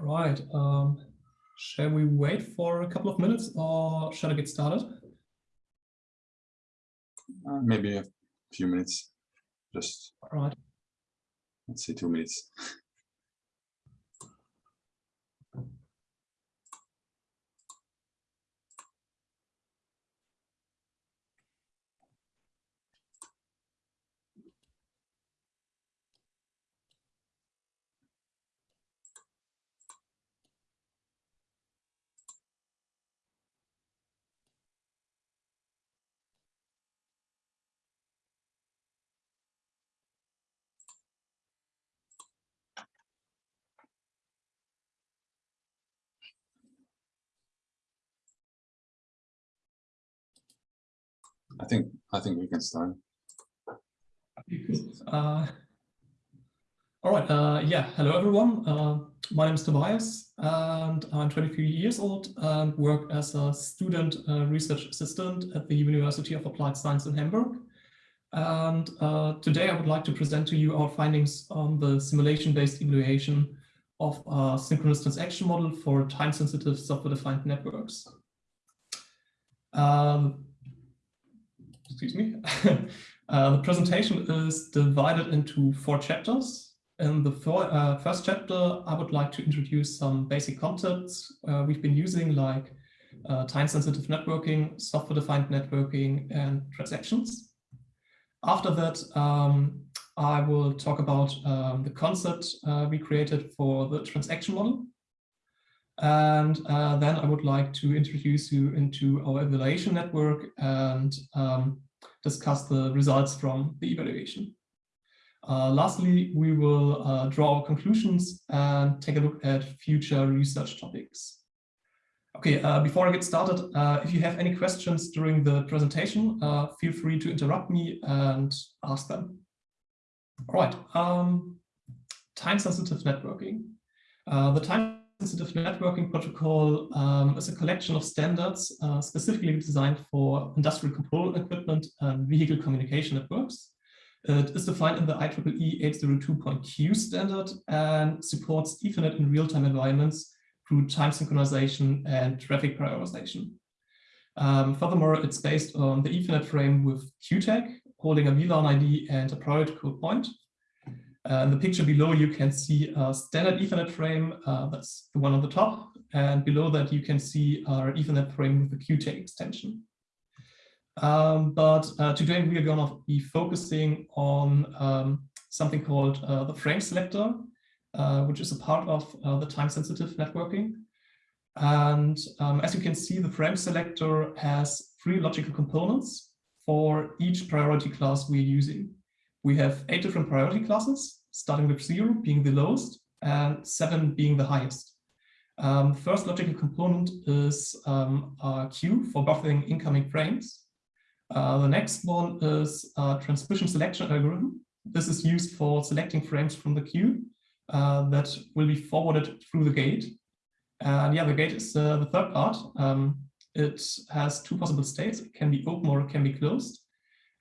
Right. Um, shall we wait for a couple of minutes or shall I get started? Uh, maybe a few minutes. Just All right. let's say two minutes. I think I think we can start. Uh, all right. Uh, yeah. Hello, everyone. Uh, my name is Tobias, and I'm 23 years old and work as a student uh, research assistant at the University of Applied Science in Hamburg. And uh, today I would like to present to you our findings on the simulation-based evaluation of a synchronous transaction model for time-sensitive software-defined networks. Um, excuse me. uh, the presentation is divided into four chapters. In the four, uh, first chapter, I would like to introduce some basic concepts uh, we've been using like uh, time-sensitive networking, software-defined networking, and transactions. After that, um, I will talk about um, the concept uh, we created for the transaction model. And uh, then I would like to introduce you into our evaluation network and um, discuss the results from the evaluation. Uh, lastly, we will uh, draw our conclusions and take a look at future research topics. Okay, uh, before I get started, uh, if you have any questions during the presentation, uh, feel free to interrupt me and ask them. All right, um, time-sensitive networking. The time-sensitive networking protocol um, is a collection of standards uh, specifically designed for industrial control equipment and vehicle communication networks. It is defined in the IEEE 802.q standard and supports Ethernet in real-time environments through time synchronization and traffic prioritization. Um, furthermore, it's based on the Ethernet frame with QTAG, holding a VLAN ID and a priority code point. Uh, in the picture below, you can see a standard Ethernet frame, uh, that's the one on the top, and below that you can see our Ethernet frame with the QTAG extension. Um, but uh, today we are going to be focusing on um, something called uh, the frame selector, uh, which is a part of uh, the time-sensitive networking. And um, as you can see, the frame selector has three logical components for each priority class we're using. We have eight different priority classes, starting with zero being the lowest and seven being the highest. Um, first logical component is um, a queue for buffering incoming frames. Uh, the next one is a transmission selection algorithm. This is used for selecting frames from the queue uh, that will be forwarded through the gate. And yeah, the gate is uh, the third part. Um, it has two possible states. It can be open or it can be closed.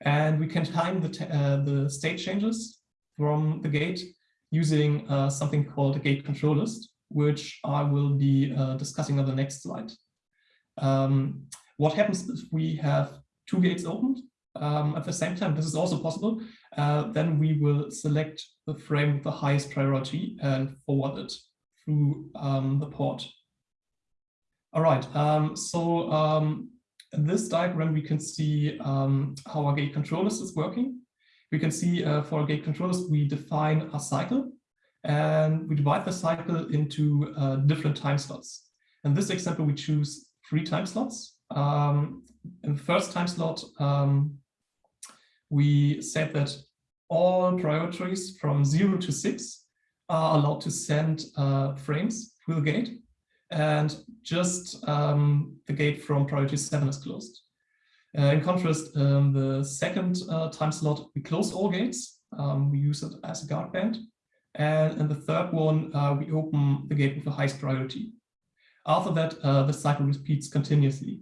And we can time the, uh, the state changes from the gate using uh, something called a gate control list, which I will be uh, discussing on the next slide. Um, what happens if we have two gates opened um, at the same time? This is also possible. Uh, then we will select the frame with the highest priority and forward it through um, the port. All right, um, so um, in this diagram, we can see um, how our gate controllers is working. We can see uh, for gate controllers, we define a cycle and we divide the cycle into uh, different time slots. In this example, we choose three time slots. Um, in the first time slot, um, we said that all priorities from zero to six are allowed to send uh, frames through the gate and just um, the gate from priority seven is closed. Uh, in contrast, um, the second uh, time slot, we close all gates. Um, we use it as a guard band. And in the third one, uh, we open the gate with the highest priority. After that, the cycle repeats continuously.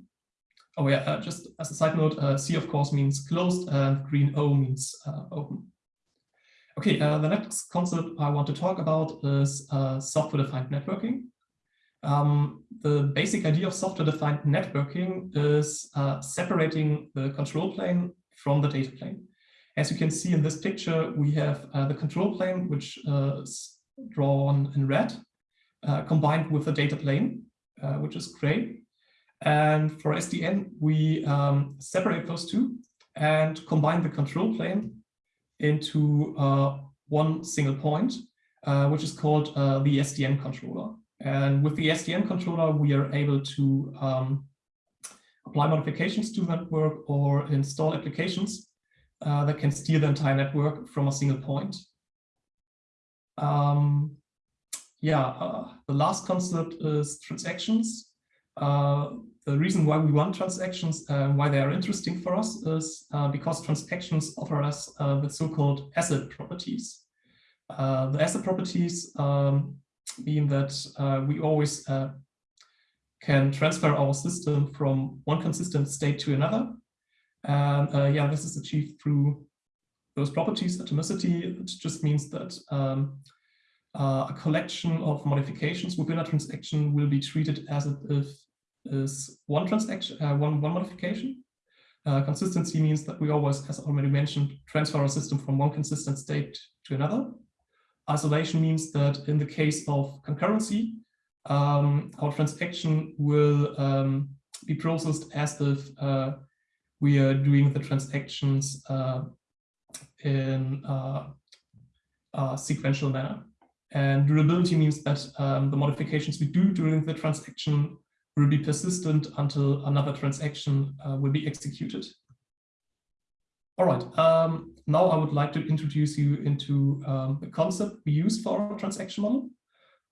Oh yeah, just as a side note, C of course means closed and green O means open. Okay, uh, the next concept I want to talk about is uh, software-defined networking. Um, the basic idea of software-defined networking is uh, separating the control plane from the data plane. As you can see in this picture, we have uh, the control plane, which uh, is drawn in red, uh, combined with the data plane, which is gray. And for SDN, we um, separate those two and combine the control plane into uh, one single point, uh, which is called uh, the SDN controller. And with the SDN controller, we are able to um, apply modifications to the network or install applications uh, that can steer the entire network from a single point. Um, yeah, uh, the last concept is transactions. Uh, the reason why we want transactions, uh, why they are interesting for us is uh, because transactions offer us uh, the so-called ACID properties. Uh, the ACID properties um, mean that uh, we always uh, can transfer our system from one consistent state to another. And yeah, this is achieved through those properties, atomicity. It just means that um, a collection of modifications within a transaction will be treated as if is one transaction, uh, one, one modification. Uh, consistency means that we always, as already mentioned, transfer our system from one consistent state to another. Isolation means that in the case of concurrency, um, our transaction will um, be processed as if uh, we are doing the transactions uh, in uh, a sequential manner. And durability means that um, the modifications we do during the transaction will be persistent until another transaction uh, will be executed. All right, um, now I would like to introduce you into um, the concept we use for our transaction model.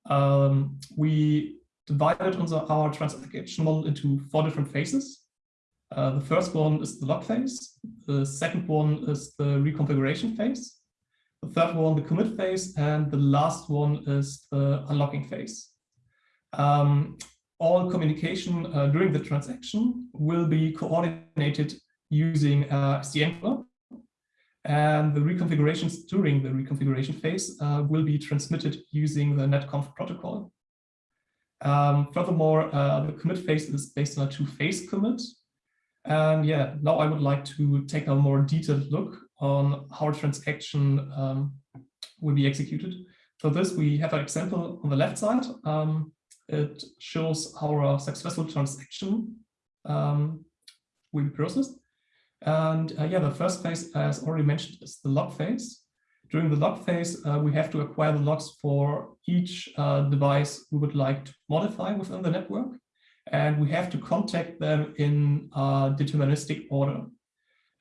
Um, we divided our transaction model into four different phases. Uh, the first one is the lock phase. The second one is the reconfiguration phase. The third one, the commit phase. And the last one is the unlocking phase. Um, all communication uh, during the transaction will be coordinated using uh, and the reconfigurations during the reconfiguration phase uh, will be transmitted using the netconf protocol. Um, furthermore, uh, the commit phase is based on a two-phase commit. And yeah, now I would like to take a more detailed look on how a transaction um, will be executed. For this, we have an example on the left side. Um, it shows how a successful transaction um, will be processed. And uh, yeah, the first phase, as already mentioned, is the lock phase. During the lock phase, uh, we have to acquire the locks for each uh, device we would like to modify within the network. And we have to contact them in deterministic order.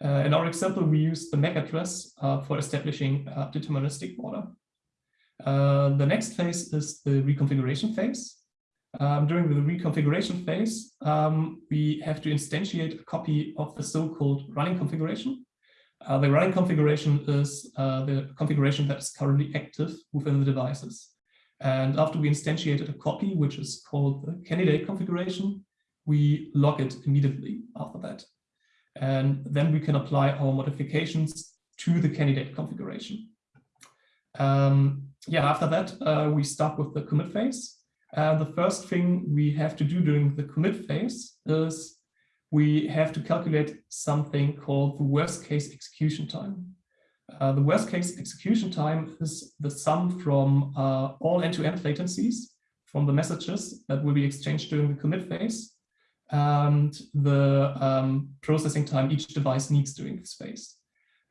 Uh, in our example, we use the MAC address uh, for establishing a deterministic order. Uh, the next phase is the reconfiguration phase. Um, during the reconfiguration phase, um, we have to instantiate a copy of the so-called running configuration. Uh, the running configuration is uh, the configuration that is currently active within the devices. And after we instantiated a copy, which is called the candidate configuration, we lock it immediately after that. And then we can apply our modifications to the candidate configuration. Um, yeah, after that, uh, we start with the commit phase. Uh, the first thing we have to do during the commit phase is we have to calculate something called the worst case execution time. Uh, the worst case execution time is the sum from uh, all end-to-end -end latencies from the messages that will be exchanged during the commit phase and the um, processing time each device needs during this phase.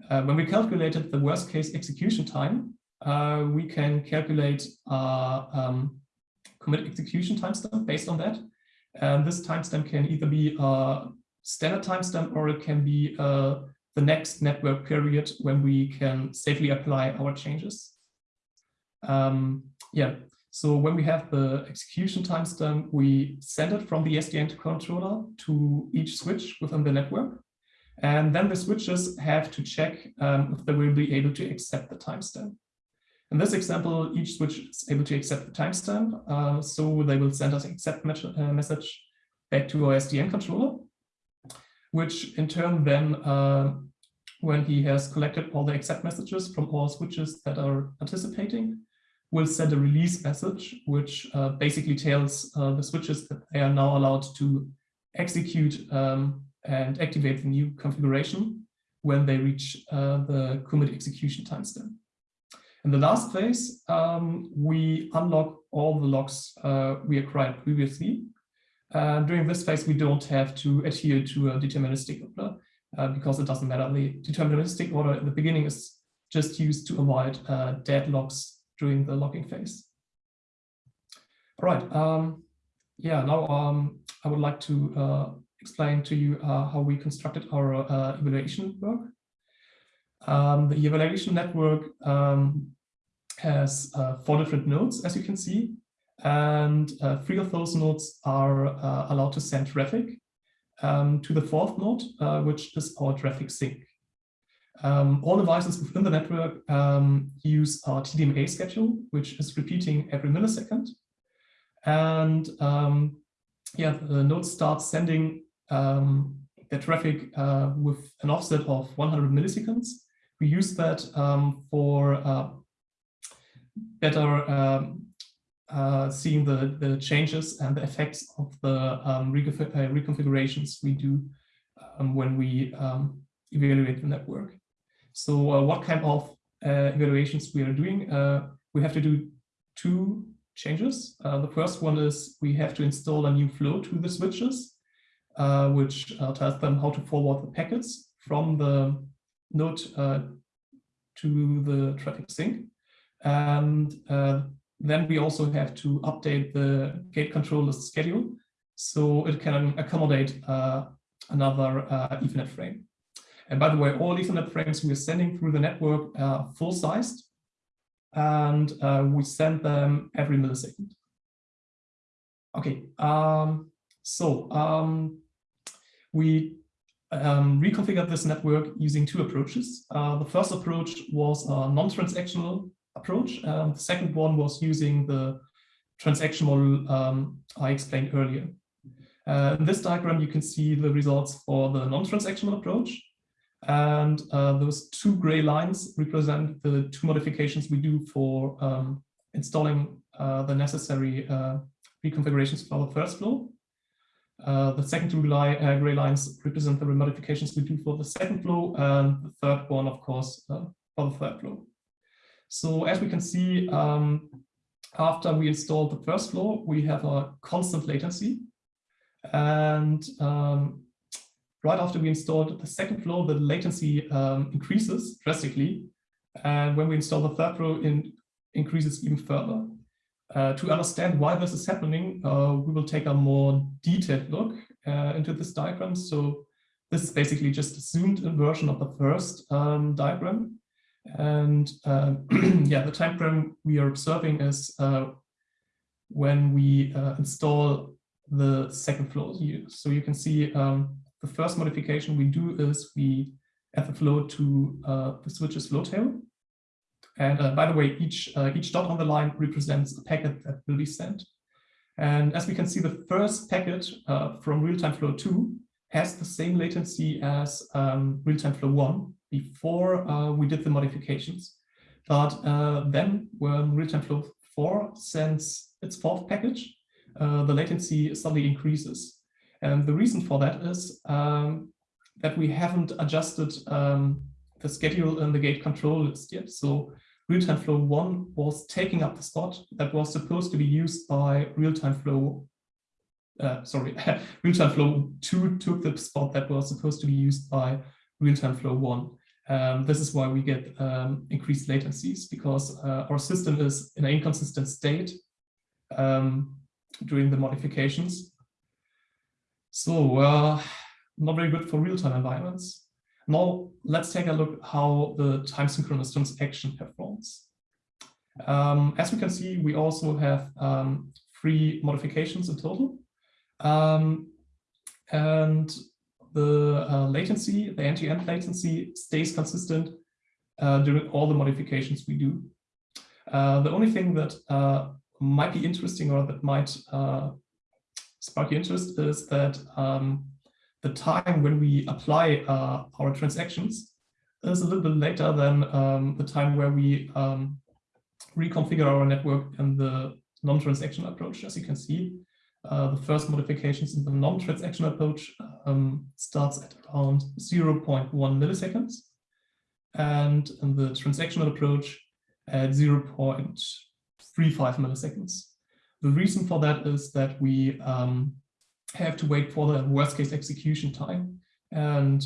Uh, when we calculated the worst case execution time, uh, we can calculate uh, um, commit execution timestamp based on that. And this timestamp can either be a standard timestamp or it can be uh, the next network period when we can safely apply our changes. Um, yeah, so when we have the execution timestamp, we send it from the SDN controller to each switch within the network. And then the switches have to check um, if they will be able to accept the timestamp. In this example, each switch is able to accept the timestamp, uh, so they will send us an accept uh, message back to our SDN controller, which in turn then uh, when he has collected all the accept messages from all switches that are participating, will send a release message, which uh, basically tells uh, the switches that they are now allowed to execute um, and activate the new configuration when they reach uh, the commit execution timestamp. In the last phase, um, we unlock all the locks uh, we acquired previously. Uh, during this phase, we don't have to adhere to a deterministic order uh, because it doesn't matter. The deterministic order in the beginning is just used to avoid uh, deadlocks during the locking phase. All right. Um, yeah, now um, I would like to uh, explain to you uh, how we constructed our evaluation network. Um, the evaluation network um, has uh, four different nodes, as you can see, and uh, three of those nodes are uh, allowed to send traffic um, to the fourth node, uh, which is our traffic sink. Um, all devices within the network um, use our TDMA schedule, which is repeating every millisecond. And um, yeah, the node starts sending the traffic uh, with an offset of 100 milliseconds. We use that um, for uh, better um, uh, seeing the, the changes and the effects of the um, uh, reconfigurations we do um, when we um, evaluate the network. So uh, what kind of uh, evaluations we are doing? we have to do two changes. the first one is we have to install a new flow to the switches uh, which uh, tells them how to forward the packets from the node uh, to the traffic sink. And uh, then we also have to update the gate controller's schedule so it can accommodate uh, another Ethernet frame. And by the way, all Ethernet frames we are sending through the network are full-sized, and uh, we send them every millisecond. Okay, um, so um, we um, reconfigured this network using two approaches. Uh, the first approach was a non-transactional approach. Um, the second one was using the transaction model um, I explained earlier. Uh, in this diagram, you can see the results for the non-transactional approach. And uh, those two gray lines represent the two modifications we do for um, installing uh, the necessary uh, reconfigurations for the first flow. Uh, the second two uh, gray lines represent the modifications we do for the second flow, and the third one, of course, uh, for the third flow. So as we can see, um, after we install the first flow, we have a constant latency. And um, right after we installed the second flow, the latency um, increases drastically. And when we install the third flow, it increases even further. Uh, to understand why this is happening, uh, we will take a more detailed look uh, into this diagram. So this is basically just a zoomed in version of the first um, diagram. And um, yeah, the time frame we are observing is uh, when we uh, install the second flow. So you can see um, the first modification we do is we add the flow to uh, the switch's flow table. And uh, by the way, each, uh, each dot on the line represents a packet that will be sent. And as we can see, the first packet uh, from real-time flow 2 has the same latency as um, real-time flow 1 before uh, we did the modifications. But uh, then when real-time flow 4 sends its fourth package, uh, the latency suddenly increases. And the reason for that is um, that we haven't adjusted um, the schedule in the gate control list yet. So real-time flow one was taking up the spot that was supposed to be used by real-time flow, uh, sorry, real-time flow two took the spot that was supposed to be used by real-time flow one. Um, this is why we get um, increased latencies because uh, our system is in an inconsistent state um, during the modifications. So uh, not very good for real-time environments. Now let's take a look how the time synchronous transaction performs. Um, as we can see, we also have um, three modifications in total. Um, and the uh, latency, the end-to-end -end latency stays consistent uh, during all the modifications we do. Uh, the only thing that uh, might be interesting or that might uh, spark your interest is that um, the time when we apply uh, our transactions is a little bit later than um, the time where we um, reconfigure our network in the non-transaction approach, as you can see. Uh, the first modifications in the non-transaction approach um, starts at around 0.1 milliseconds. And in the transactional approach at 0.35 milliseconds. The reason for that is that we um, have to wait for the worst case execution time. And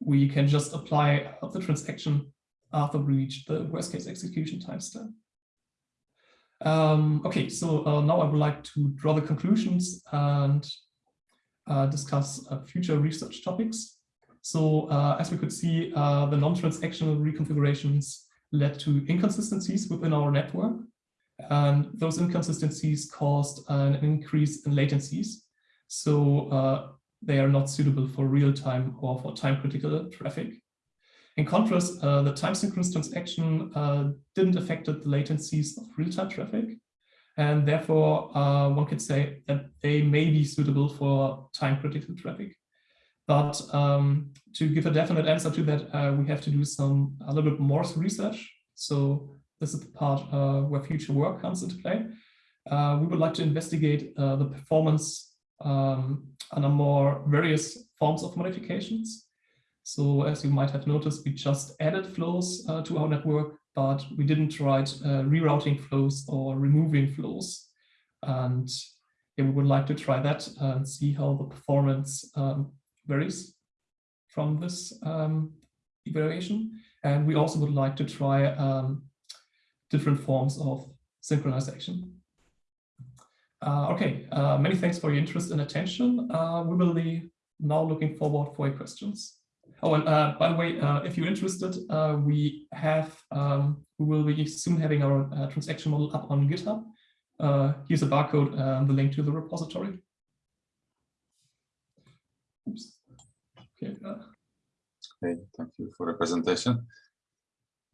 we can just apply the transaction after we reach the worst case execution time step. Um, okay, so uh, now I would like to draw the conclusions and uh, discuss uh, future research topics. So uh, as we could see, uh, the non-transactional reconfigurations led to inconsistencies within our network. And those inconsistencies caused an increase in latencies. So uh, they are not suitable for real-time or for time-critical traffic. In contrast, uh, the time synchronous transaction uh, didn't affect the latencies of real-time traffic. And therefore, uh, one could say that they may be suitable for time-critical traffic. But um, to give a definite answer to that, uh, we have to do some a little bit more research. So this is the part uh, where future work comes into play. We would like to investigate the performance um, under more various forms of modifications. So as you might have noticed, we just added flows uh, to our network, but we didn't write uh, rerouting flows or removing flows. And yeah, we would like to try that and see how the performance um, varies from this um, evaluation. And we also would like to try um, different forms of synchronization. Uh, okay, uh, many thanks for your interest and attention. Uh, we will be now looking forward for your questions. Oh, and uh, by the way, uh, if you're interested, uh, we have um, we will be soon having our transaction model up on GitHub. here's a barcode and the link to the repository. Oops. Okay. Okay, thank you for the presentation.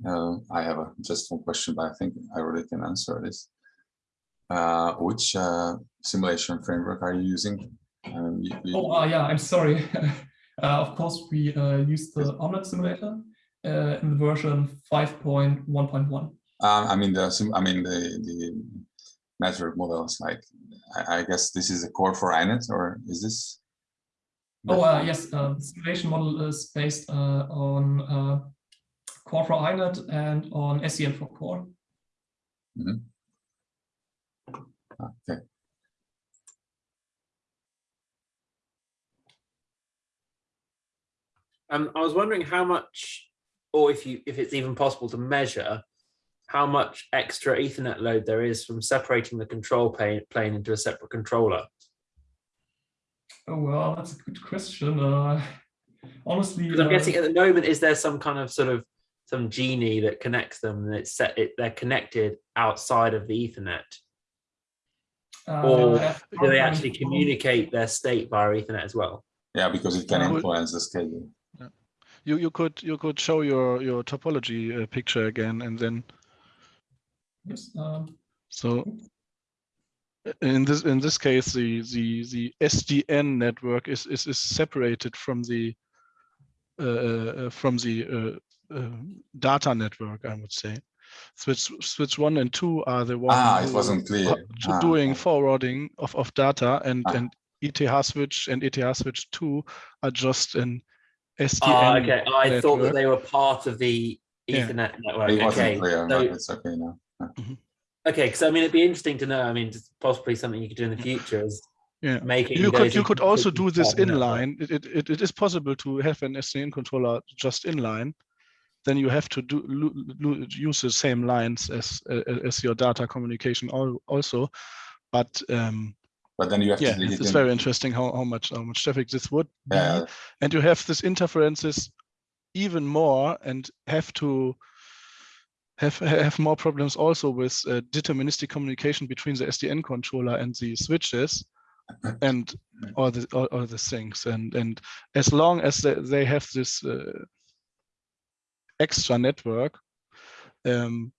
Uh, I have a, just one question, but I think I already can answer this. Uh, which uh, simulation framework are you using? Um, you, you... Oh, yeah, I'm sorry. Uh, of course, we uh, use the OMNeT++ simulator uh, in the version 5.1.1. Um, I mean the I mean the the network models. Like I, I guess this is a CoRE4INET, or is this? Oh uh, yes, uh, the simulation model is based uh, on uh, CoRE4INET and on SDN4CoRE. Mm -hmm. Okay. Um, I was wondering how much, or if you if it's even possible to measure how much extra Ethernet load there is from separating the control plane, plane into a separate controller. Oh, well, that's a good question. Uh, honestly, I'm uh, guessing at the moment, is there some kind of sort of some genie that connects them and it's set it they're connected outside of the Ethernet? Uh, or do they actually communicate their state via Ethernet as well? Yeah, because it can influence the schedule you you could you could show your your topology uh, picture again and then yes um, so in this in this case the the the SDN network is is, is separated from the uh, uh, from the uh, uh, data network I would say switch switch one and two are the one ah it wasn't clear ah, doing okay. forwarding of of data and ah. and ETH switch and ETH switch 2 are just an SDN. Oh, okay. I network. thought that they were part of the Ethernet yeah. network. It okay. Clear, so, it's okay now. Mm-hmm. Okay, because I mean, it'd be interesting to know. I mean, possibly something you could do in the future is yeah. making. You could you could also do this inline. It, it it is possible to have an SDN controller just inline. Then you have to do use the same lines as as your data communication also, but um, but then you have yeah, to it's very interesting how, how much how much traffic this would be. Yeah. And you have this interferences even more and have to have have more problems also with uh, deterministic communication between the SDN controller and the switches and all the all, all the things and and as long as they, they have this uh, extra network um,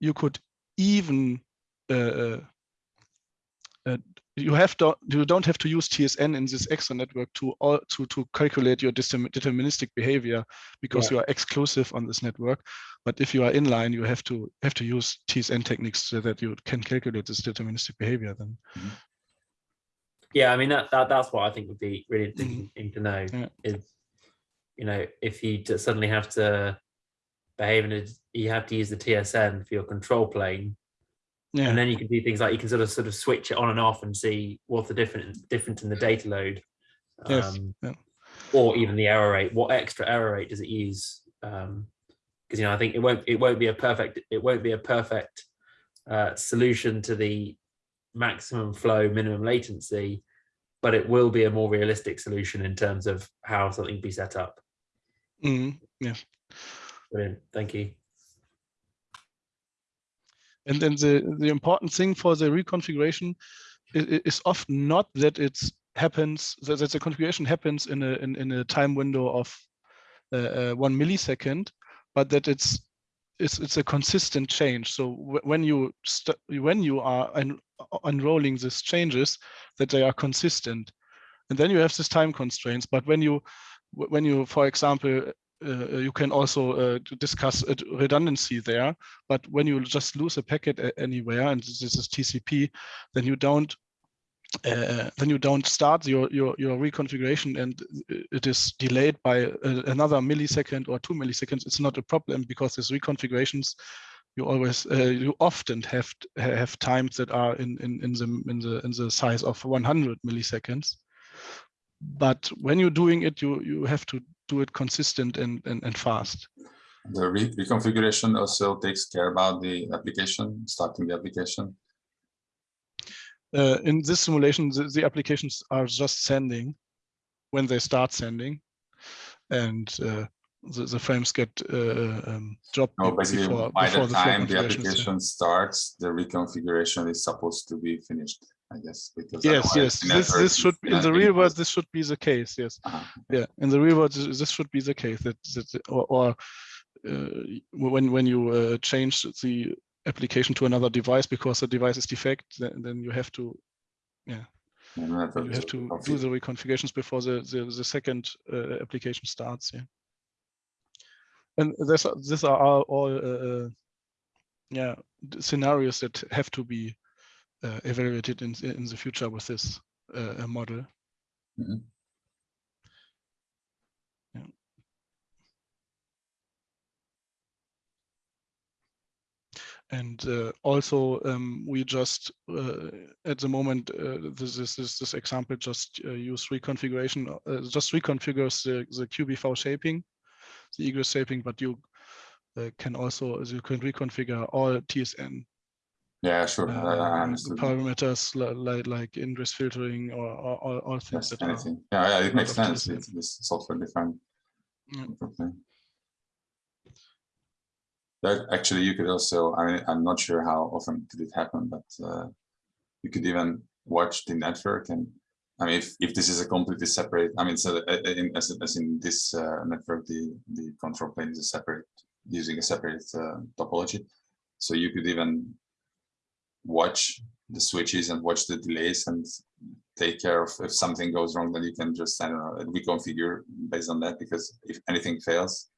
you could even uh, uh, uh you have to you don't have to use TSN in this extra network to all to to calculate your deterministic behavior because yeah. you are exclusive on this network. But if you are inline, you have to have to use TSN techniques so that you can calculate this deterministic behavior. Then. Mm -hmm. Yeah, I mean that, that that's what I think would be really interesting mm -hmm. to know yeah. is you know if you suddenly have to behave in a, you have to use the TSN for your control plane yeah. and then you can do things like you can sort of sort of switch it on and off and see what's the different difference in the data load yes. Um, yeah. or even the error rate what extra error rate does it use um because you know i think it won't it won't be a perfect it won't be a perfect uh, solution to the maximum flow minimum latency but it will be a more realistic solution in terms of how something be set up mm, yeah brilliant thank you and then the, the important thing for the reconfiguration is, is often not that it happens, that, that the configuration happens in a, in, in a time window of uh, uh, one millisecond, but that it's it's it's a consistent change. So when you when you are un unrolling these changes, that they are consistent, and then you have this time constraints. But when you when you, for example, uh, you can also uh, discuss redundancy there. But when you just lose a packet anywhere, and this is TCP, then you don't uh, then you don't start your, your your reconfiguration and it is delayed by another millisecond or two milliseconds. It's not a problem because these reconfigurations you always uh, you often have have times that are in in in the in the in the size of 100 milliseconds but when you're doing it you you have to do it consistent and, and, and fast. The re reconfiguration also takes care about the application, starting the application. Uh, in this simulation, the, the, applications are just sending when they start sending, and uh, the, the, frames get uh, um, dropped no, basically before, by before the time the, the application starts, the reconfiguration is supposed to be finished. I guess. Because yes, yes. This this should be in the real world. This should be the case. Yes. Uh -huh. Yeah. In the real world, this should be the case. That that or, or uh, when when you uh, change the application to another device because the device is defect, then, then you have to, yeah, you have to do the reconfigurations before the the, the second uh, application starts. Yeah. And this these are all uh, uh, yeah scenarios that have to be uh, evaluated in in the future with this uh, model. Mm -hmm. yeah. And uh, also, um, we just uh, at the moment uh, this is this, this example just uh, use reconfiguration, just reconfigures the the QBV shaping, the egress shaping, but you can also you can reconfigure all TSN yeah, sure. Uh, parameters like like ingress filtering or, or, or things yes, that anything. yeah, yeah, it makes sense. It's this software defined. Yeah. That actually, you could also. I mean, I'm not sure how often did it happen, but uh, you could even watch the network and. I mean, if, if this is a completely separate, I mean, so uh, uh, in, as, as in this uh, network, the, the control plane is a separate, using a separate uh, topology. So you could even watch the switches and watch the delays and take care of if something goes wrong then you can just I don't know reconfigure based on that because if anything fails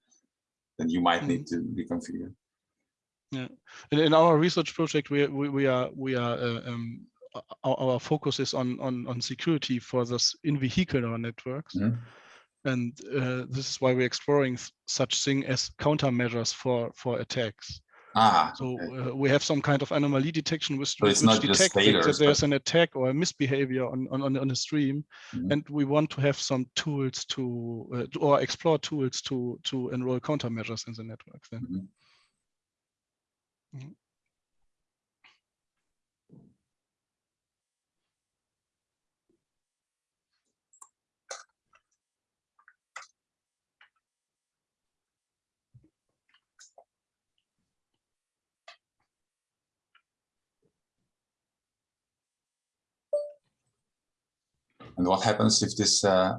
then you might need mm. to reconfigure yeah in, in our research project we we, we are we are uh, um, our, our, focus is on on on security for this in vehicular networks mm -hmm. and uh, this is why we're exploring such thing as countermeasures for for attacks Ah, so okay. uh, we have some kind of anomaly detection which, so which detects that, that there's an attack or a misbehavior on, on, on a stream. Mm -hmm. And we want to have some tools to, uh, or explore tools to, to enroll countermeasures in the network then. Mm -hmm. And what happens if this, uh,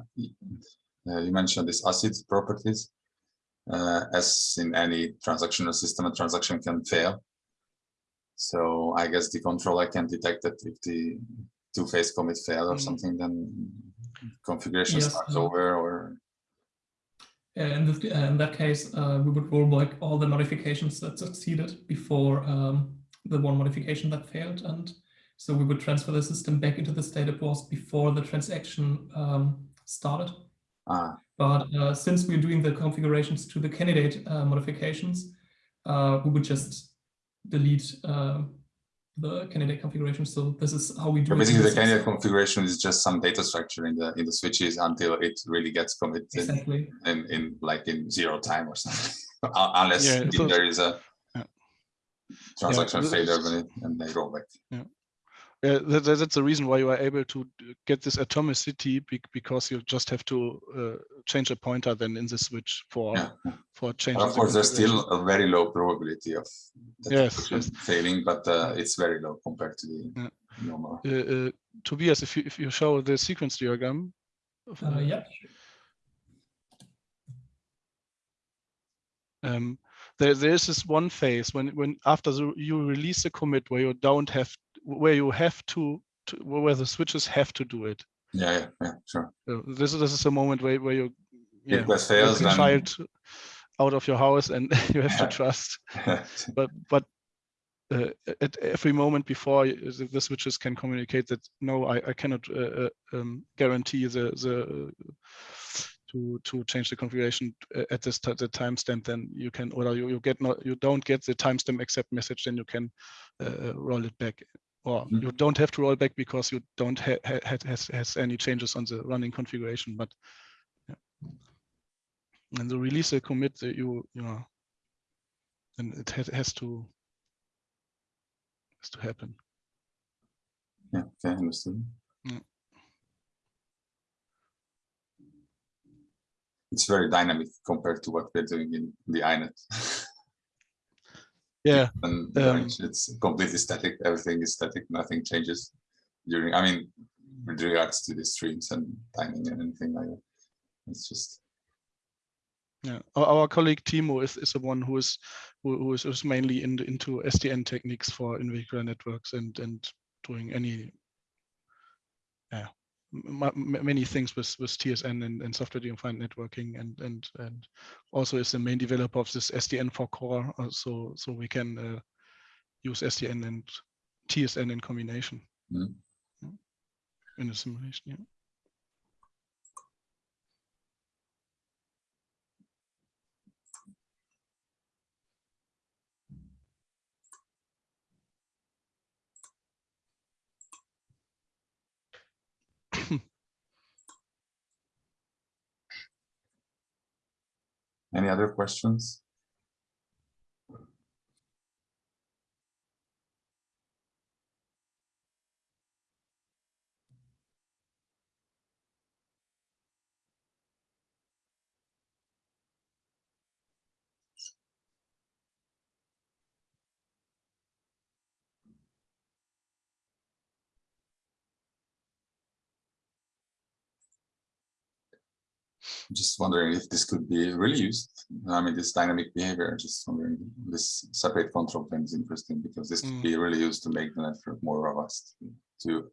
uh, you mentioned this ACID properties, uh, as in any transactional system, a transaction can fail. So I guess the controller can detect that if the two-phase commit fail or Mm. something, then configuration Yes, starts over or in, this, in that case, uh, we would roll back all the modifications that succeeded before um, the one modification that failed. And so we would transfer the system back into the state it was before the transaction um, started. ah, But uh, since we're doing the configurations to the candidate uh, modifications, uh, we would just delete uh, the candidate configuration. So this is how we do so it basically the candidate system. configuration is just some data structure in the in the switches until it really gets committed Exactly. in, in like in zero time or something. Unless Yeah, so- there is a Yeah. transaction this failure is- and they roll back. Yeah, that, that- that's the reason why you are able to get this atomicity because you just have to uh, change a pointer then in the switch for Yeah. for changing. But of the course, there's still a very low probability of Yes, function yes. failing, but uh, it's very low compared to the Yeah. normal. Uh, uh, Tobias, if you if you show the sequence diagram. of, Uh, uh, yeah. um, there there is this one phase when when after the, you release a commit where you don't have where you have to, to where the switches have to do it. Yeah, yeah, yeah, sure. So this is this is a moment where where you yeah, Request let fails, the then child out of your house and you have to trust. But but uh, at every moment before the, the switches can communicate that no, I, I cannot uh, uh, um, guarantee the the uh, to to change the configuration uh, at this the timestamp. Then you can or you, you get not you don't get the timestamp accept message. Then you can uh, uh, roll it back. Or Mhm. you don't have to roll back because you don't ha ha ha- has has any changes on the running configuration. But yeah. and the release a commit that you you know, and it has, has to has to happen. yeah, okay, understood. Yeah. It's very dynamic compared to what we're doing in the INET. Yeah, and Um, it's completely static. Everything is static. Nothing changes during. I mean, with regards to the streams and timing and anything like that. It's just yeah. Our, our colleague Timo is, is the one who is who, who is, is mainly in into SDN techniques for in-vehicular networks and and doing any yeah many things with with TSN and, and software defined networking and and and also is the main developer of this SDN4CoRE uh, so so we can uh, use SDN and TSN in combination. Mhm. In a simulation yeah any other questions? Just wondering if this could be really used. I mean, this dynamic behavior, just wondering, this separate control plane is interesting because this could Mm. be really used to make the network more robust to,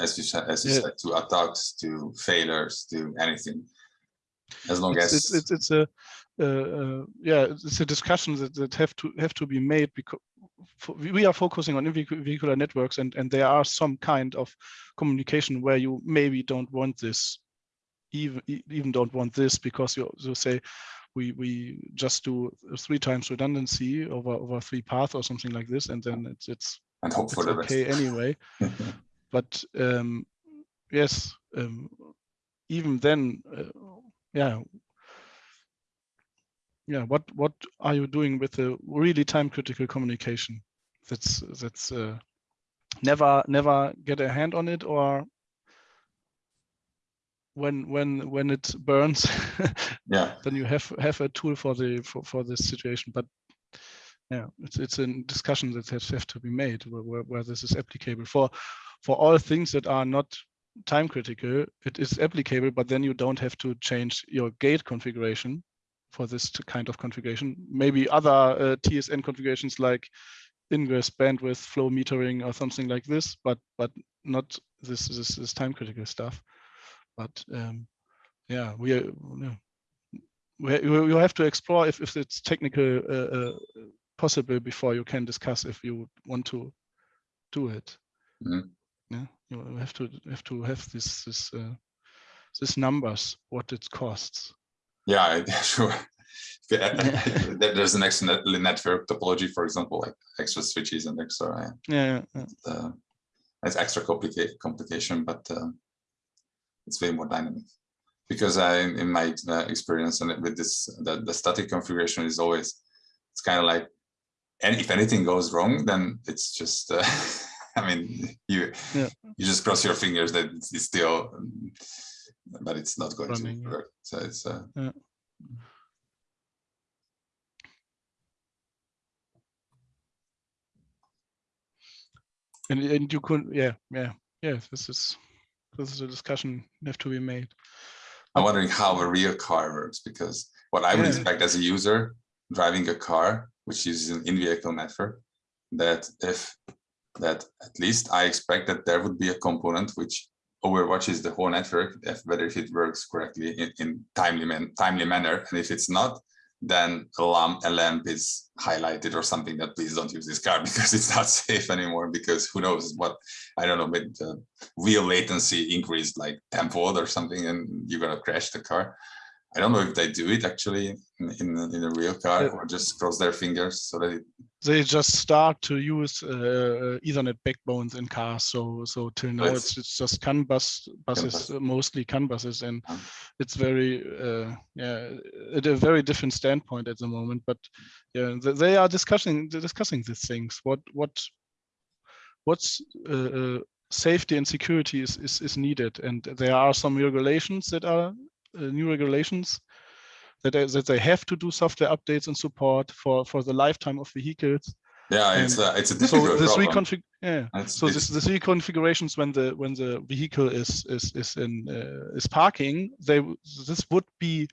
as you said, as you Yeah. said, to attacks, to failures, to anything. As long it's, as it's it's it's a uh, uh, yeah it's a discussion that, that have to have to be made because we are focusing on vehicular networks and and there are some kind of communication where you maybe don't want this even even don't want this because you you say we we just do three times redundancy over over three paths or something like this and then it's it's and hope it's okay best. anyway but um, yes, um, even then, uh, yeah, yeah. What what are you doing with the really time critical communication? That's that's uh, never never get a hand on it or when when when it burns yeah, then you have have a tool for the for, for this situation. But yeah it's it's a discussion that has have to be made where, where, this is applicable. For for all things that are not time critical it is applicable but then you don't have to change your gate configuration for this kind of configuration. Maybe other uh, tsn configurations like ingress bandwidth flow metering or something like this but but not this this this time critical stuff. But um, yeah, we are, we you have to explore if if it's technical uh, uh, possible before you can discuss if you want to do it. Mm -hmm. Yeah, you have to have to have this this uh, this numbers what it costs. Yeah, sure. There's an extra network topology, for example, like extra switches and extra. Yeah, yeah, yeah. Uh, it's extra complicated complication, but uh, it's way more dynamic. Because I, in my uh, experience and with this, the, the static configuration is always, it's kind of like, and if anything goes wrong, then it's just, uh, I mean, you yeah. you just cross your fingers that it's still, but it's not going Running, to work. So it's. Uh, yeah. and and you could yeah yeah yeah this is this is a discussion have to be made i'm wondering how a real car works because what i would Yeah. expect as a user driving a car which uses an in-vehicle network that if that at least i expect that there would be a component which overwatches the whole network if whether if it works correctly in, in timely man, timely manner and if it's not then a lamp, a lamp is highlighted or something that please don't use this car because it's not safe anymore because who knows what I don't know with the wheel latency increased like tenfold or something and you're gonna crash the car. I don't know if they do it actually in, in, in a real car Yeah. or just cross their fingers so that it, they just start to use uh, Ethernet backbones in cars. So so till now it's, it's just CAN bus buses, bus. uh, mostly CAN buses, and Um. it's very uh, yeah at a very different standpoint at the moment. But yeah, they are discussing discussing these things. What what what's uh, uh, safety and security is, is is needed, and there are some regulations that are uh, new regulations that they, that they have to do software updates and support for for the lifetime of vehicles. yeah it's a, it's a So difficult this problem. reconfig yeah. It's- So this this reconfigurations when the when the vehicle is is is in uh, is parking, they this would be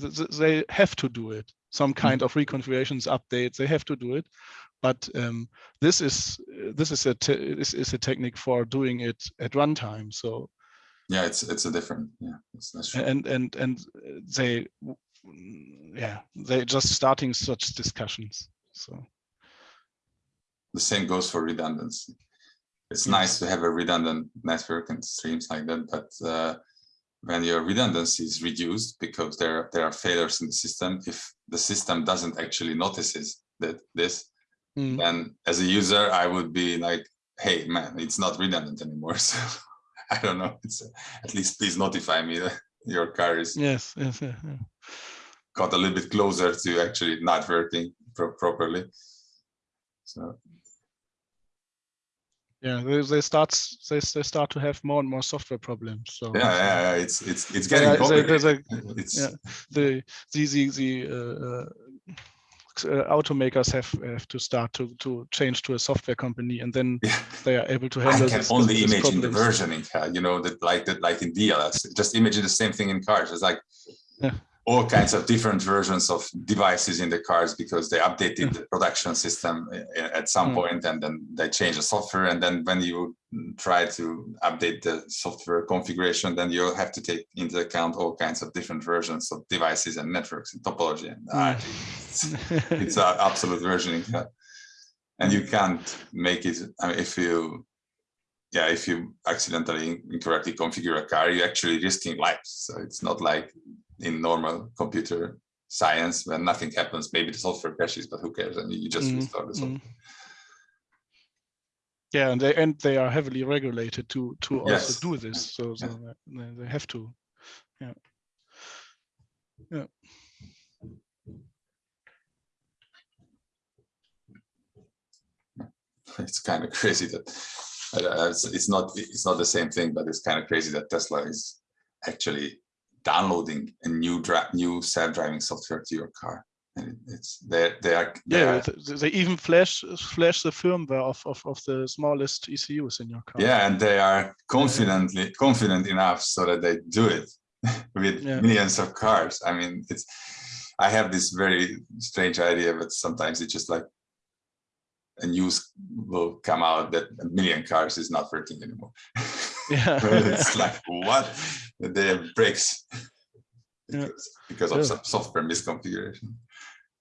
th- th- they have to do it. Some Mm-hmm. kind of reconfigurations updates they have to do it, but um, this is this is a this is a technique for doing it at runtime. So yeah it's it's a different yeah that's, that's true. and and and they yeah they're just starting such discussions. So the same goes for redundancy. It's nice to have a redundant network and streams like that, but uh, when your redundancy is reduced because there there are failures in the system, if the system doesn't actually notices that this, mm, then as a user I would be like, hey man, it's not redundant anymore. So I don't know. It's at least please notify me that your car is yes yes yeah, yeah. got a little bit closer to actually not working pro properly. So yeah they, they start they, they start to have more and more software problems so yeah, yeah, yeah, it's it's it's Yeah, getting they- a- complicated. It's yeah the the the, the uh, uh, automakers have have to start to to change to a software company and then Yeah. they are able to I handle can this, only this imagine the versioning, uh, you know, that like that, like in DLLs. Just imagine the same thing in cars. It's like Yeah. All kinds of different versions of devices in the cars because they updated Yeah. the production system uh, at some Mm. point and then they change the software. And then when you try to update the software configuration, then you'll have to take into account all kinds of different versions of devices and networks and topology. And ah, it's, it's an absolute versioning and you can't make it I mean, if you yeah if you accidentally incorrectly configure a car you're actually risking lives so it's not like in normal computer science when nothing happens maybe the software crashes but who cares? And you just Mm, restart the software. Mm. yeah and they and they are heavily regulated to to also do this so, so Yeah. they, they have to. Yeah. Yeah. It's kind of crazy that uh, it's, it's not it's not the same thing but it's kind of crazy that tesla is actually downloading a new new self-driving software to your car and it's they they are they yeah are- they even flash flash the firmware of, of of the smallest ECUs in your car Yeah, and they are confidently confident enough so that they do it with Yeah. millions of cars. I mean, it's I have this very strange idea, but sometimes it's just like a news will come out that a million cars is not working anymore. Yeah. it's like what they have breaks Yeah. because, because of Yeah. some software misconfiguration.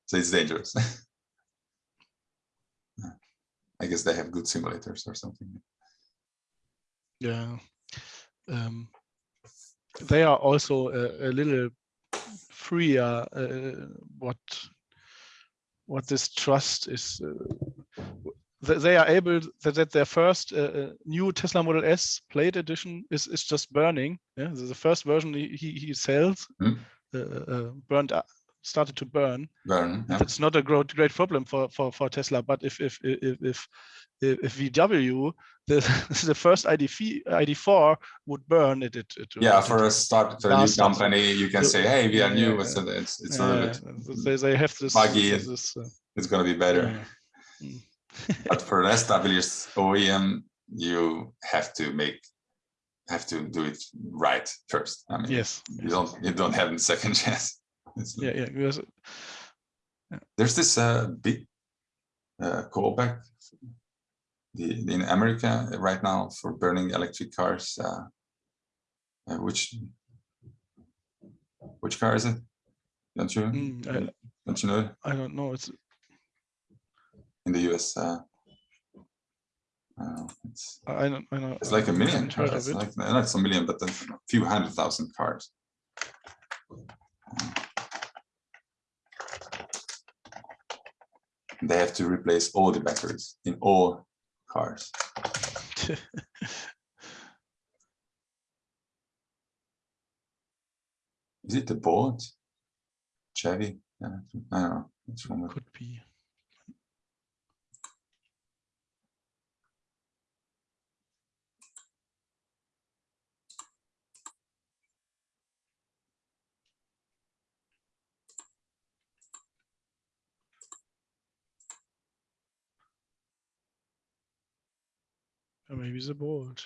So it's dangerous. I guess they have good simulators or something. Yeah. Um, they are also a, a little freer. Uh, what what this trust is. Uh, they are able that, that their first uh, uh, new Tesla Model S Plaid Edition is is just burning. Yeah, the first version he he, sells Hmm. uh, uh, burned up, started to burn. Burn, yeah. It's not a great great problem for for for Tesla, but if if if if if, if VW the the first ID ID4 would burn it, it, it Yeah, it- for a start, for a new company, you can Yeah, say, hey, we are new, yeah, so it's, it's a little bit, they, they have this, buggy this, uh, it's gonna be better. Mm. But for the established OEM, you have to make, have to do it right first. I mean, yes you don't, you don't have a second chance. Yeah yeah because There's this uh, big uh, callback the, in America right now for burning electric cars. Uh, uh, which which car is it? Don't you mm, I, don't you know I don't know it's in the US? Uh, uh, it's I don't I know it's like a million. It's it like not a million, but a few hundred thousand cars. They have to replace all the batteries in all cars. Is it the board? Chevy? Yeah, I don't know. Which one? could be maybe the bolt.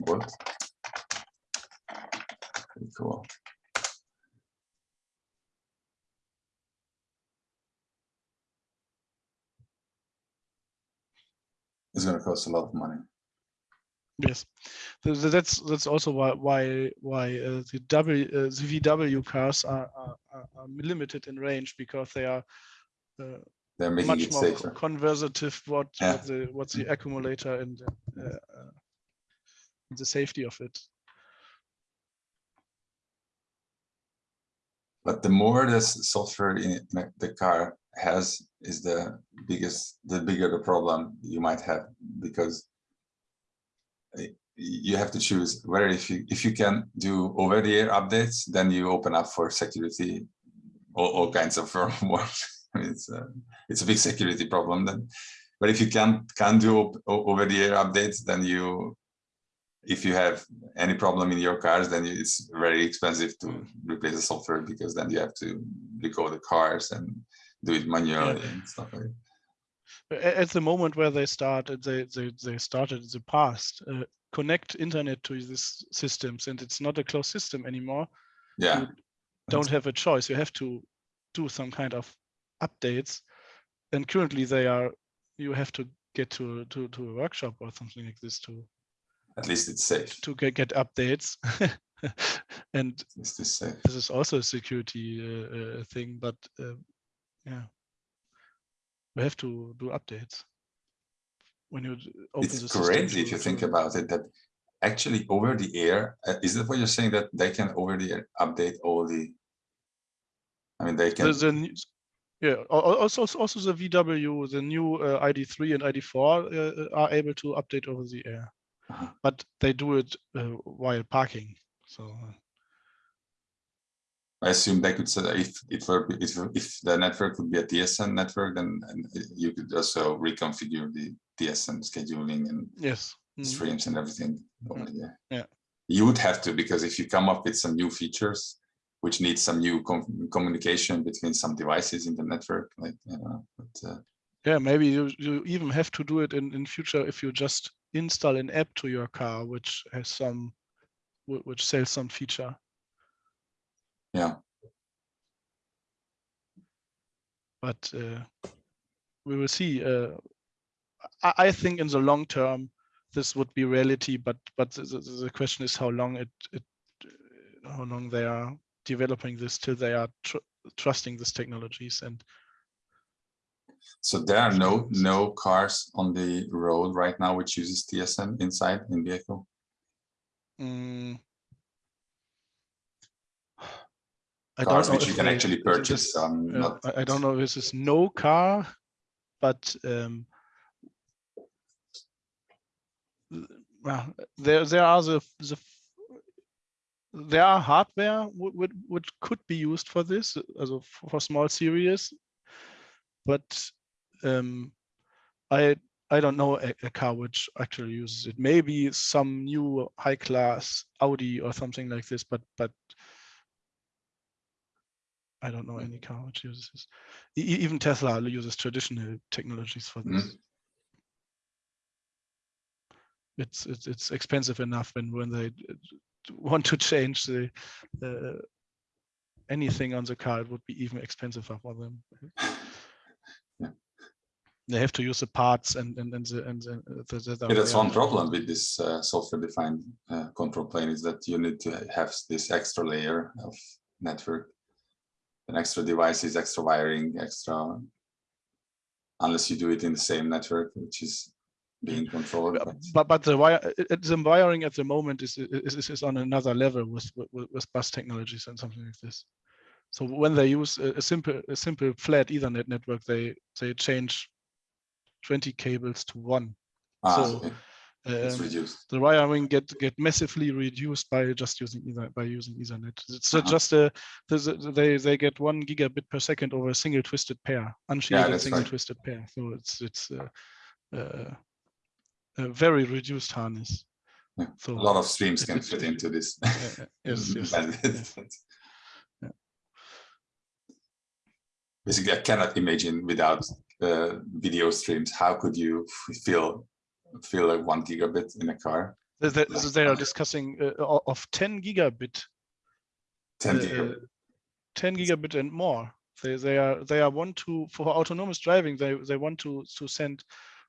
Bolt. Pretty cool. It's gonna cost a lot of money. Yes, Th- th- that's that's also why why why uh, the W uh, the VW cars are, are are are limited in range because they are uh, They're making much it more safer. conservative what, Yeah. what the what's the accumulator and uh, the safety of it. But the more this software in the car has is the biggest, the bigger the problem you might have because you have to choose whether if you if you can do over the air updates, then you open up for security, all, all kinds of firmware. It's a it's a big security problem then. But if you can't can do over the air updates, then you if you have any problem in your cars, then it's very expensive to replace the software because then you have to recode the cars and do it manually and stuff like that. At the moment where they started, they they they started in the past. Uh, connect internet to these systems, and it's not a closed system anymore. Yeah, you don't have a choice. You have to do some kind of updates. And currently they are, you have to get to, to, to a workshop or something like this to, at least it's safe. to get, get updates. and this safe. this is also a security uh, uh, thing, but uh, yeah, we have to do updates. When you open the It's crazy if you think about it that actually over the air, uh, is that what you're saying that they can over the air update all the? I mean, they can. the, the new- yeah al- al- also also the vw the new uh, id3 and id4 uh, uh, are able to update over the air Uh-huh. but they do it uh, while parking so uh, I assume they could say that if it were if if the network would be a TSN network, then and you could also reconfigure the TSN scheduling and yes mm, streams and everything. over there. Yeah. You would have to because if you come up with some new features, which needs some new com- communication between some devices in the network, like but, uh, yeah maybe you, you even have to do it in in future if you just install an app to your car which has some which sells some feature. Yeah, but uh, we will see uh, I, I think in the long term, this would be reality, but but the, the, the question is how long it, it how long they are developing this till they are tr trusting these technologies and so there are no no cars on the road right now which uses TSN inside in vehicle. Mm. I cars which you can actually purchase. This, um, uh, I don't know. This is no car, but um, well, there there are the the there are hardware which, could be used for this, also for small series, but um, I I don't know a, a, car which actually uses it. Maybe some new high class Audi or something like this, but but I don't know any car which uses this. E even Tesla uses traditional technologies for this. Mm -hmm. It's it's it's expensive enough when when they want to change the uh, anything on the car, it would be even expensive for them. Yeah. They have to use the parts and and and the and the, the, the yeah, that's one problem with this uh, software-defined uh, control plane is that you need to have this extra layer of network, an extra devices, extra wiring, extra. Unless you do it in the same network, which is being controlled. But but, but the wire the wiring at the moment is is, is on another level with, with, with bus technologies and something like this. So when they use a, a simple a simple flat Ethernet network, they they change 20 cables to one. Ah, so okay. um, the wiring get get massively reduced by just using either by using Ethernet. It's uh -huh. just a they they get one gigabit per second over a single twisted pair, unshielded yeah, single right. twisted pair. So it's it's uh, uh, a very reduced harness. Yeah. So a lot of streams can fit into this. yes, yes, yes. Yeah. Basically, I cannot imagine without uh, video streams. How could you feel feel like one gigabit in a car? They, they, they are discussing uh, of 10 gigabit. 10 uh, gigabit. 10 gigabit and more. They they are they are want to for autonomous driving. They they want to to send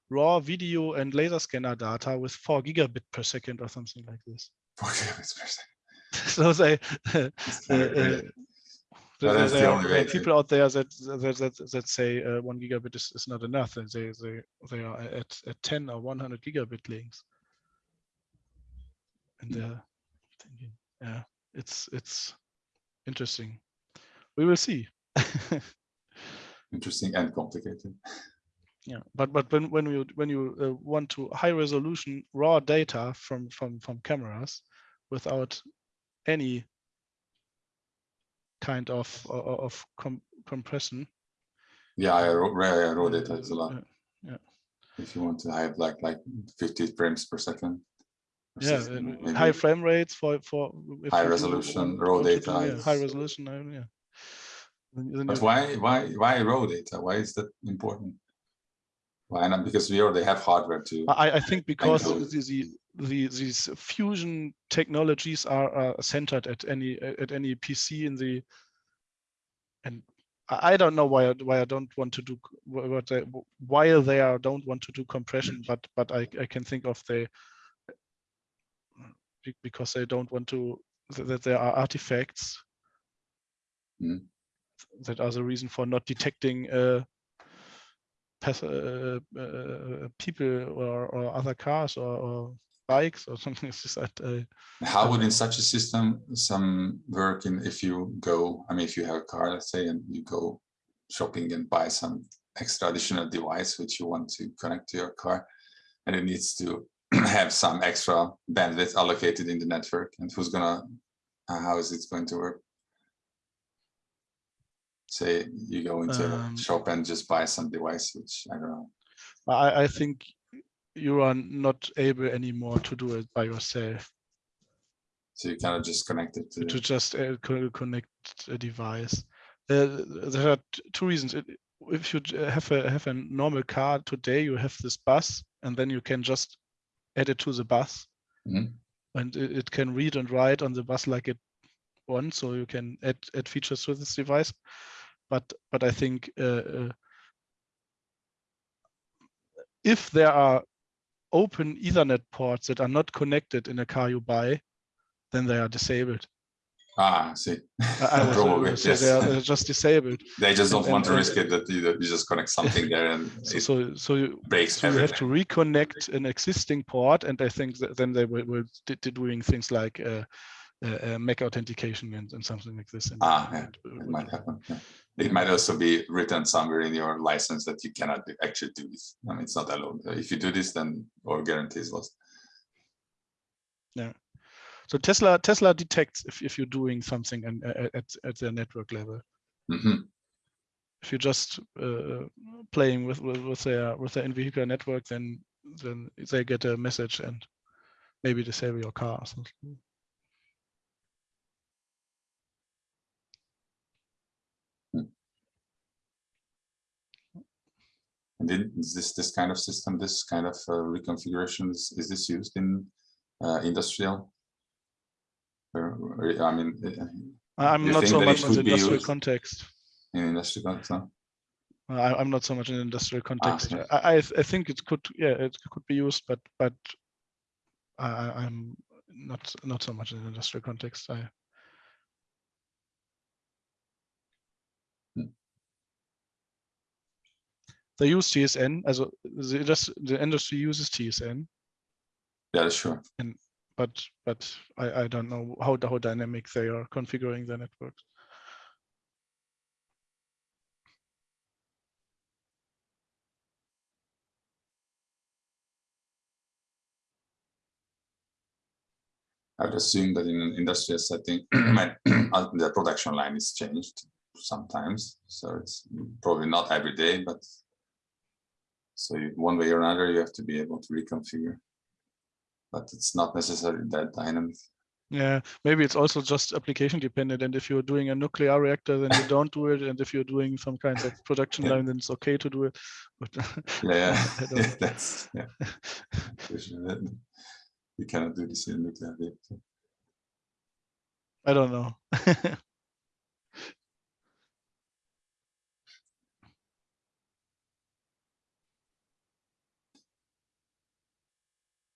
raw video and laser scanner data with four gigabit per second or something like this. Four gigabits per second. so they, uh, uh, there, there are people out there that that that, that say uh, one gigabit is, is not enough, and they they they are at at 10 or 100 gigabit links. And they're thinking, yeah, it's it's interesting. We will see. interesting and complicated yeah but but when when you when you uh, want to high resolution raw data from from from cameras without any kind of of com compression. Yeah i wrote, I wrote it a lot. Yeah, yeah. If you want to have like like 50 frames per second. Yeah high frame rates for for high resolution raw data yeah, high resolution yeah. But why why why raw data? Why is that important why not? Because we already have hardware too. I, I think because the, the, the, these fusion technologies are, are centered at any at any PC in the. And I don't know why why I don't want to do what they, while they are don't want to do compression, but but I I can think of the because they don't want to that there are artifacts mm. that are the reason for not detecting uh, uh, uh, people or, or, other cars or, or, bikes or something like that. Uh, How would in such a system some work in if you go, I mean, if you have a car, let's say, and you go shopping and buy some extra additional device which you want to connect to your car and it needs to have some extra bandwidth allocated in the network and who's gonna, uh, how is it going to work? Say you go into um, a shop and just buy some device, which I don't know. I, I think you are not able anymore to do it by yourself. So you kind of just connect it to, to just uh, connect a device. Uh, there are two reasons. If you have a have a normal car today, you have this bus, and then you can just add it to the bus, mm -hmm. and it, it, can read and write on the bus like it wants. So you can add add features to this device but but I think uh, uh, if there are open Ethernet ports that are not connected in a car you buy, then they are disabled. Ah, I see. I Probably, say yes. they are they're just disabled. They just don't and- want to and- risk it that you, that you just connect something there and So so, so you, breaks so you have to reconnect an existing port, and I think that then they d- d- doing things like uh, uh, uh, Mac authentication and, and something like this. And, Ah, yeah, uh, It might happen. yeah. It might also be written somewhere in your license that you cannot do- actually do this. I mean, it's not allowed. If you do this, then all guarantee is lost. Yeah. So Tesla Tesla detects if, if you're doing something and uh, at at the network level. Mhm. If you're just uh, playing with, with with their with their in-vehicle network, then then they get a message and maybe disable your car. or something. And is this this kind of system, this kind of uh, reconfiguration, is, is this used in uh, industrial? Or- I mean, uh, I'm not so much in the industrial context. in industrial context, no? I, I'm not so much in the industrial context. yes. I, I I think it could yeah it could be used, but but I, I'm not not so much in the industrial context. I they use TSN, also the, just, the industry uses TSN, Yeah, sure. And but but I, I don't know how how dynamic they are configuring their networks. I would assume that in an industrial setting, my- the production line is changed sometimes, so it's probably not every day, but so you- one way or another, you have to be able to reconfigure. But it's not necessarily that dynamic. Yeah, maybe it's also just application dependent. And if you're doing a nuclear reactor, then you don't do it. And if you're doing some kind of production Yeah. line, then it's okay to do it. But Yeah, I don't yeah, that's, yeah. For sure, that- You cannot do this in nuclear reactor. I don't know.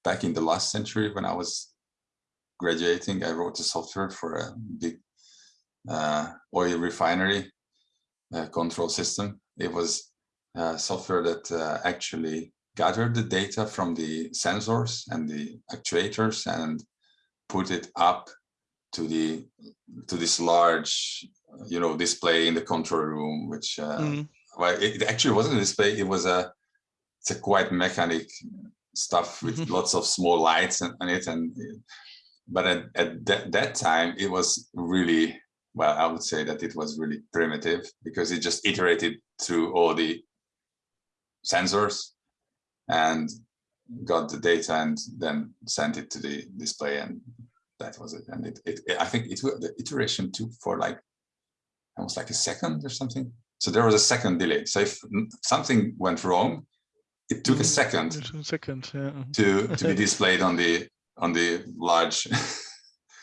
back in the last century when I was graduating, I wrote a software for a big uh, oil refinery uh, control system. It was uh, software that uh, actually gathered the data from the sensors and the actuators and put it up to the to this large, you know, display in the control room, which uh, Mm, well, it it actually wasn't a display. It was a it's a quite mechanic stuff with Mhm. lots of small lights and, on it, and but at, at that, that time it was really well. I would say that it was really primitive because it just iterated through all the sensors and got the data and then sent it to the display and that was it. And it, it I think it the iteration took for like almost like a second or something. So there was a second delay. So if something went wrong, it took a Mhm. second a second. Yeah. to to be displayed on the on the large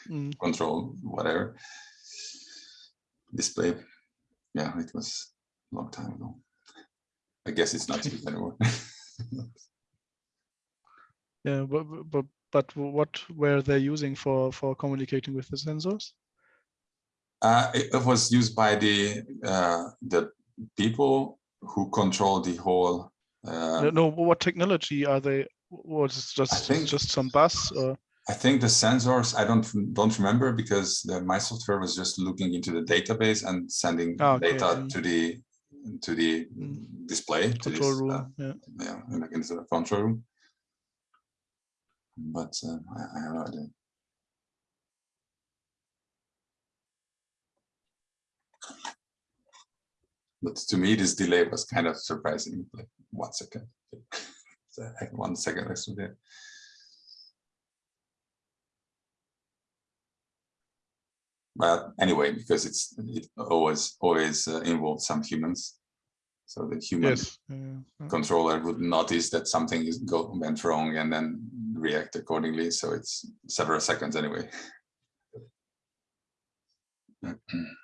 Mm, control whatever display. Yeah, it was a long time ago. I guess it's not used anymore. yeah. But, but but what were they using for for communicating with the sensors? Uh, it, it was used by the uh, the people who control the whole. Uh, no, no, what technology are they? Was it just think- just some bus or? I think the sensors. I don't don't remember because the, my software was just looking into the database and sending Ah, okay, data to the to the Mm. display to control this, room. uh, yeah. yeah, in the, into the control room. But uh, I, I have no idea. But to me, this delay was kind of surprising. Like one second, So I had one second extra there. But anyway, because it's it always always uh, involves some humans, so the human Yes. yeah, yeah. controller would notice that something is go went wrong and then react accordingly. So it's several seconds anyway.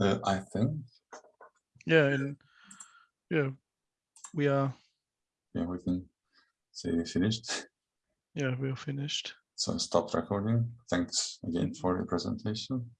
Uh, I think, Yeah, and yeah, we are yeah, we can say we finished. yeah, we are finished. So stop recording. Thanks again for the presentation.